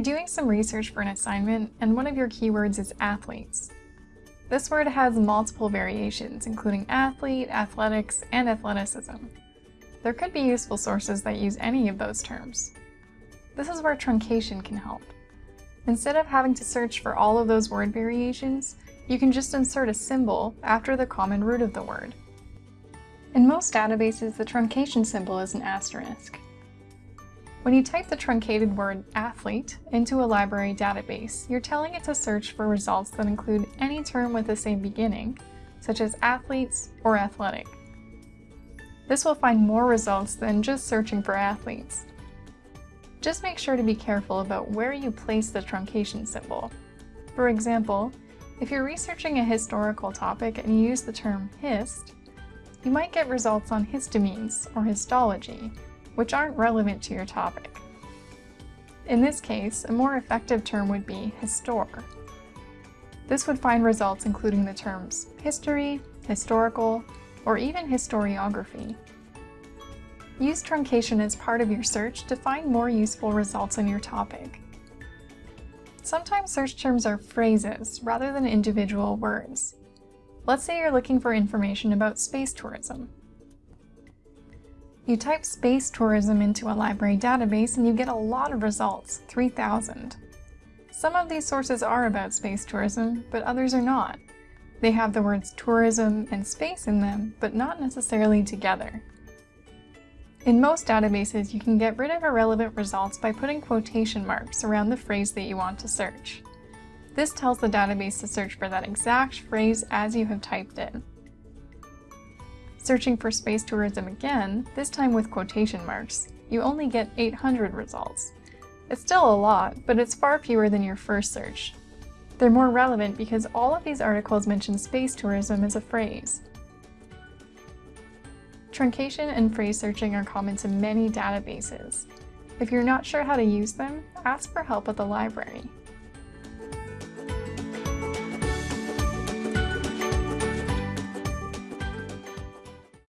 doing some research for an assignment and one of your keywords is athletes. This word has multiple variations, including athlete, athletics, and athleticism. There could be useful sources that use any of those terms. This is where truncation can help. Instead of having to search for all of those word variations, you can just insert a symbol after the common root of the word. In most databases, the truncation symbol is an asterisk. When you type the truncated word athlete into a library database, you're telling it to search for results that include any term with the same beginning, such as athletes or athletic. This will find more results than just searching for athletes. Just make sure to be careful about where you place the truncation symbol. For example, if you're researching a historical topic and you use the term hist, you might get results on histamines or histology, which aren't relevant to your topic. In this case, a more effective term would be histor. This would find results including the terms history, historical, or even historiography. Use truncation as part of your search to find more useful results on your topic. Sometimes search terms are phrases rather than individual words. Let's say you're looking for information about space tourism. You type space tourism into a library database and you get a lot of results, 3,000. Some of these sources are about space tourism, but others are not. They have the words tourism and space in them, but not necessarily together. In most databases, you can get rid of irrelevant results by putting quotation marks around the phrase that you want to search. This tells the database to search for that exact phrase as you have typed in. Searching for space tourism again, this time with quotation marks, you only get 800 results. It's still a lot, but it's far fewer than your first search. They're more relevant because all of these articles mention space tourism as a phrase. Truncation and phrase searching are common to many databases. If you're not sure how to use them, ask for help at the library.